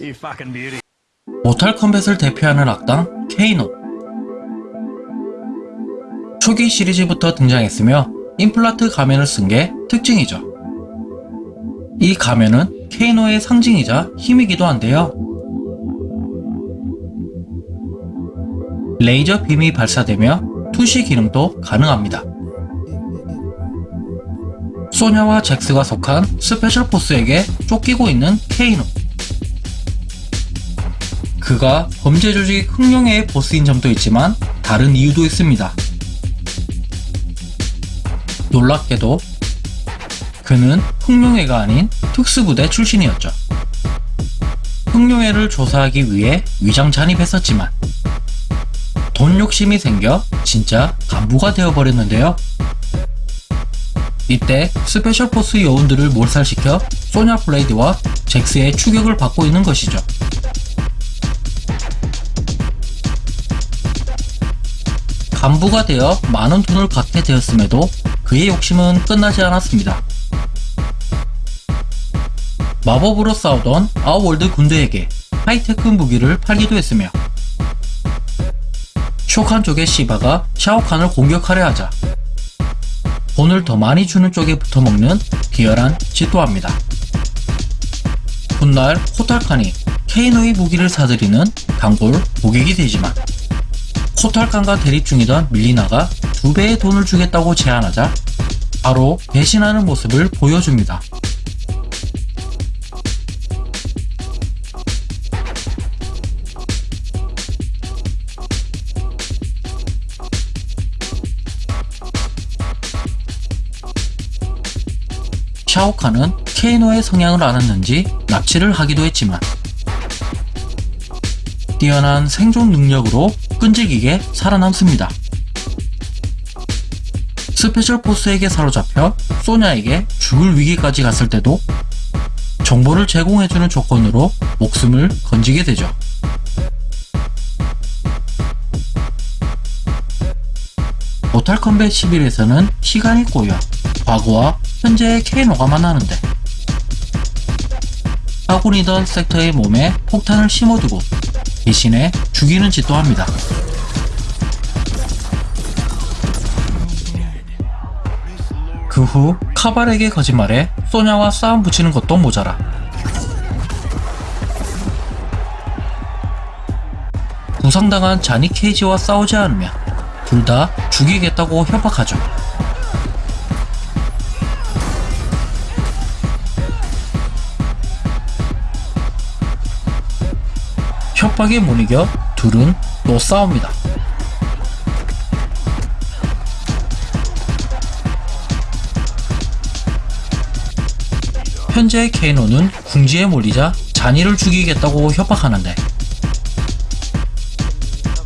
You fucking beauty. 모탈 컴뱃을 대표하는 악당 케이노 초기 시리즈부터 등장했으며 임플란트 가면을 쓴 게 특징이죠. 이 가면은 케이노의 상징이자 힘이기도 한데요. 레이저 빔이 발사되며 투시 기능도 가능합니다. 소냐와 잭스가 속한 Special Force에게 쫓기고 있는 케이노. 그가 범죄 조직 흑룡회의 보스인 점도 있지만 다른 이유도 있습니다. 놀랍게도 그는 흑룡회가 아닌 특수부대 출신이었죠. 흑룡회를 조사하기 위해 위장 잠입했었지만 돈 욕심이 생겨 진짜 간부가 되어버렸는데요. 이때 Special Force 요원들을 몰살시켜 소냐 블레이드와 잭스의 추격을 받고 있는 것이죠. 간부가 되어 많은 돈을 갖게 되었음에도 그의 욕심은 끝나지 않았습니다. 마법으로 싸우던 아웃월드 군대에게 하이테크 무기를 팔기도 했으며 쇼칸족의 시바가 샤오칸을 공격하려 하자 돈을 더 많이 주는 쪽에 붙어먹는 비열한 짓도 합니다. 훗날 호탈칸이 케이노의 무기를 사들이는 단골 고객이 되지만 코탈칸과 대립 중이던 밀리나가 두 배의 돈을 주겠다고 제안하자 바로 배신하는 모습을 보여줍니다. 샤오칸은 케이노의 성향을 알았는지 납치를 하기도 했지만 뛰어난 생존 능력으로 끈질기게 살아남습니다. Special Forces에게 사로잡혀 소냐에게 죽을 위기까지 갔을 때도 정보를 제공해주는 조건으로 목숨을 건지게 되죠. 모탈 컴뱃 11에서는 시간이 꼬여 과거와 현재의 케이노가 만나는데 아군이던 섹터의 몸에 폭탄을 심어두고 대신에 죽이는 짓도 합니다. 그 후 카발에게 거짓말해 소냐와 싸움 붙이는 것도 모자라 부상당한 자니 케이지와 싸우지 않으면 둘 다 죽이겠다고 협박하죠. 협박에 못 이겨 둘은 또 싸웁니다. 현재 케이노는 궁지에 몰리자 잔이를 죽이겠다고 협박하는데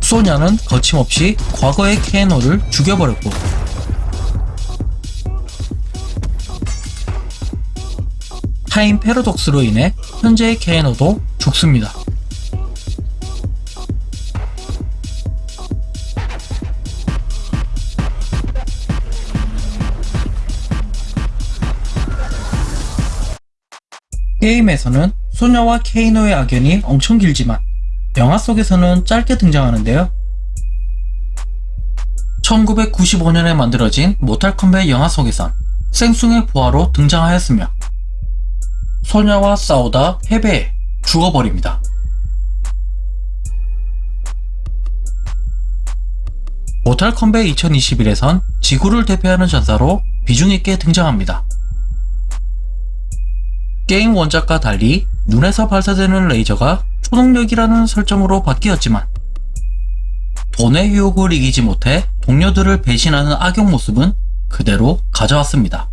소냐는 거침없이 과거의 케이노를 죽여버렸고 타임 패러독스로 인해 현재의 케이노도 죽습니다. 게임에서는 소녀와 케이노의 악연이 엄청 길지만 영화 속에서는 짧게 등장하는데요. 1995년에 만들어진 모탈 컴뱃 영화 속에선 생숭의 부하로 등장하였으며 소녀와 싸우다 패배해 죽어버립니다. 모탈 컴뱃 2021에선 지구를 대표하는 전사로 비중있게 등장합니다. 게임 원작과 달리 눈에서 발사되는 레이저가 초능력이라는 설정으로 바뀌었지만 돈의 유혹을 이기지 못해 동료들을 배신하는 악용 모습은 그대로 가져왔습니다.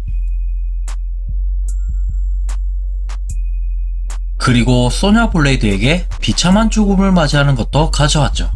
그리고 소냐 블레이드에게 비참한 죽음을 맞이하는 것도 가져왔죠.